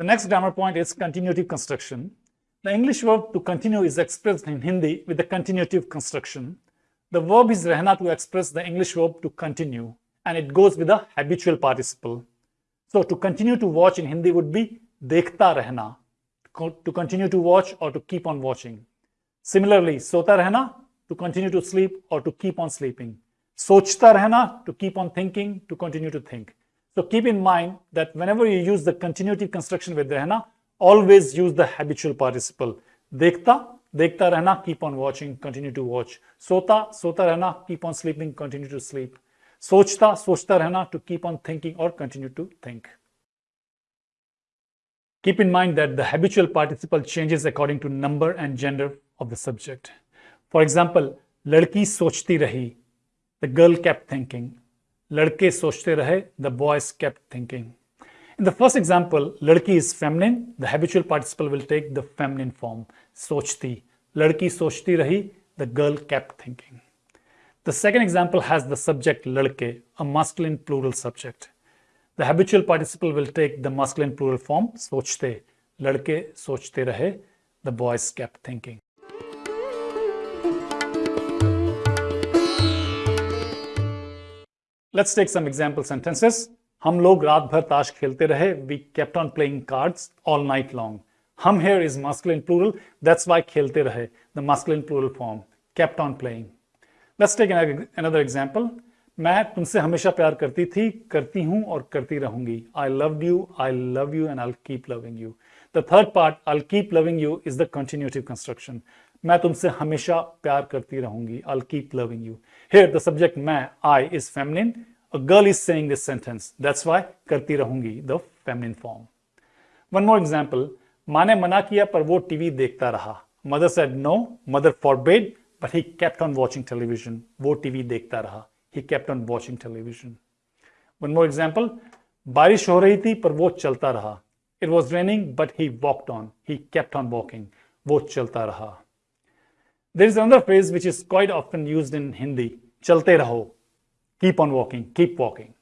The next grammar point is continuative construction. The English verb to continue is expressed in Hindi with the continuative construction. The verb is rehna to express the English verb to continue and it goes with the habitual participle. So to continue to watch in Hindi would be dekhta rehna, to continue to watch or to keep on watching. Similarly, sota rehna, to continue to sleep or to keep on sleeping. Sochta rehna, to keep on thinking, to continue to think. So keep in mind that whenever you use the continuative construction with rehna, always use the habitual participle. Dekhta, dekhta rehna, keep on watching, continue to watch. Sota, sota rehna, keep on sleeping, continue to sleep. Sochta, sochta rehna, to keep on thinking or continue to think. Keep in mind that the habitual participle changes according to number and gender of the subject. For example, ladki sochti rahi, the girl kept thinking. लड़के सोचते रहे the boys kept thinking in the first example लड़की is feminine the habitual participle will take the feminine form सोचती लड़की सोचती रही the girl kept thinking the second example has the subject लड़के a masculine plural subject the habitual participle will take the masculine plural form सोचते लड़के सोचते रहे the boys kept thinking let's take some example sentences हम लोग रात भर ताश खेलते रहे. We kept on playing cards all night long हम here is masculine plural that's why खेलते रहे. The masculine plural form kept on playing let's take another example मैं तुमसे हमेशा प्यार करती थी, करती हूँ और करती रहूँगी. I love you I love you and I keep loving you the third part I keep loving you is the continuative construction मैं तुमसे हमेशा प्यार करती रहूँगी। I keep loving you here the subject my I is feminine girl is saying this sentence that's why करती रहूँगी the feminine form one more example माँ ने मना किया, पर वो टीवी देखता रहा। Mother said no mother forbid but he kept on watching television वो टीवी देखता रहा। He kept on watching television one more example बारिश हो रही थी, पर वो चलता रहा। It was raining but he walked on he kept on walking वो चलता रहा। There is another phrase which is quite often used in Hindi, chalte raho, keep on walking, keep walking.